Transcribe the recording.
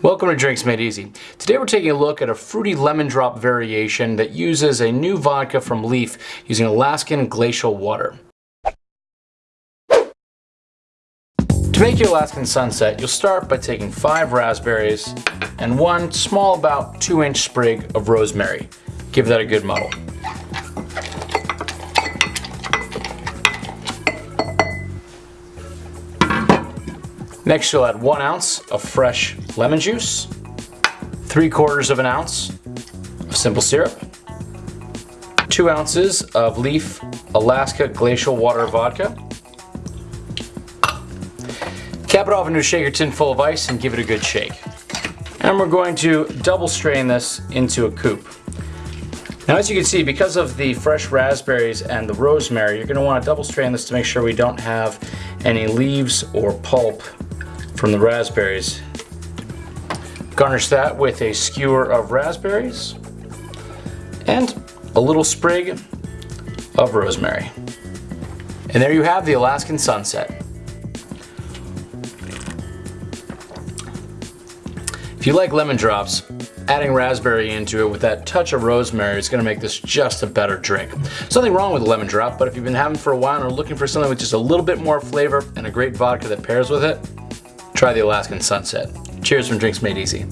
Welcome to Drinks Made Easy. Today we're taking a look at a fruity lemon drop variation that uses a new vodka from Leaf using Alaskan glacial water. To make your Alaskan Sunset, you'll start by taking five raspberries and one small about two inch sprig of rosemary. Give that a good muddle. Next you'll add one ounce of fresh lemon juice, three quarters of an ounce of simple syrup, two ounces of Leaf Alaska Glacial Water Vodka. Cap it off into a shaker tin full of ice and give it a good shake. And we're going to double strain this into a coupe. Now as you can see, because of the fresh raspberries and the rosemary, you're going to want to double strain this to make sure we don't have any leaves or pulp from the raspberries. Garnish that with a skewer of raspberries and a little sprig of rosemary. And there you have the Alaskan Sunset. If you like lemon drops, adding raspberry into it with that touch of rosemary is going to make this just a better drink. Something wrong with a lemon drop, but if you've been having for a while and are looking for something with just a little bit more flavor and a great vodka that pairs with it, try the Alaskan Sunset. Cheers from Drinks Made Easy.